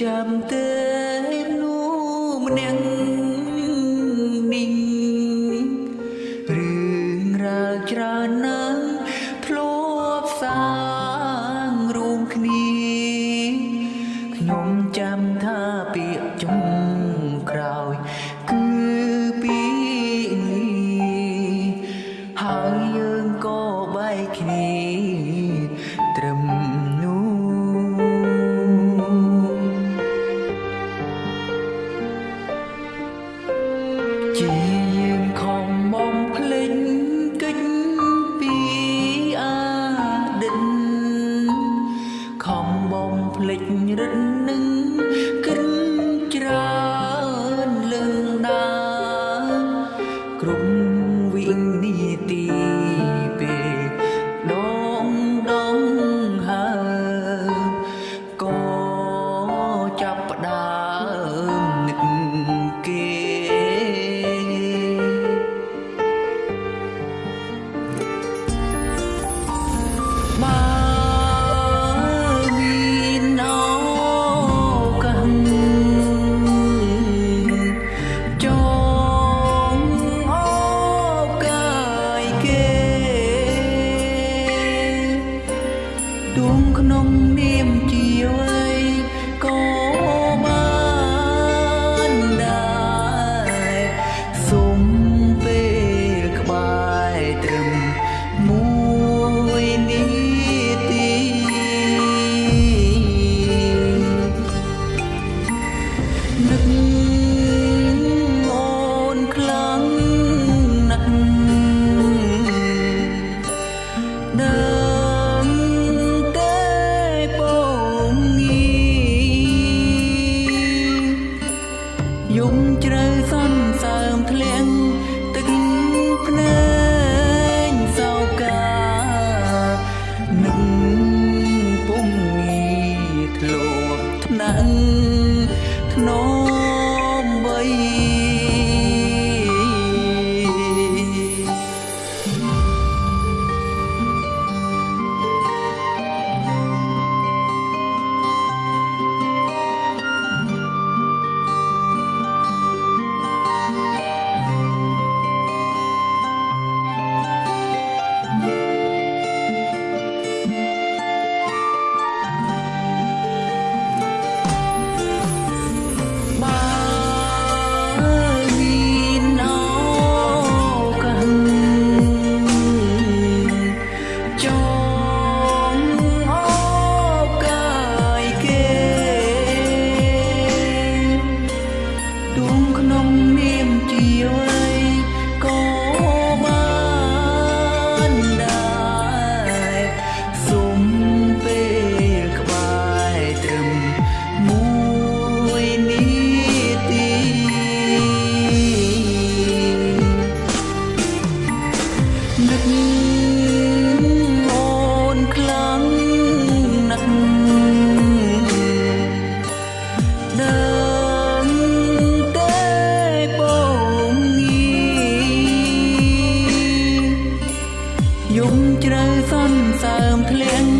ចាំទេនោះម្នាក់នេះរឿងរ៉ាវច្រើនណាស់ធ្លាប់សាងរួមគ្នាខ្ញុំចាំ ជាយើងខំបំភ្លេចកិច្ចពីអតីតខំបំភ្លេចរឹតនឹងគិតច្រើនលឹងណាគ្រប់វិនាទី បើ នឹកអូនខ្លាំងណាស់ដឹងតែពងងាយំជ្រៅសន្សើមធ្លាក់ទឹកភ្នែកសោកានឹងពុំងាធ្លាប់ថ្នាក់ ធ្នម one. ភ្លៀង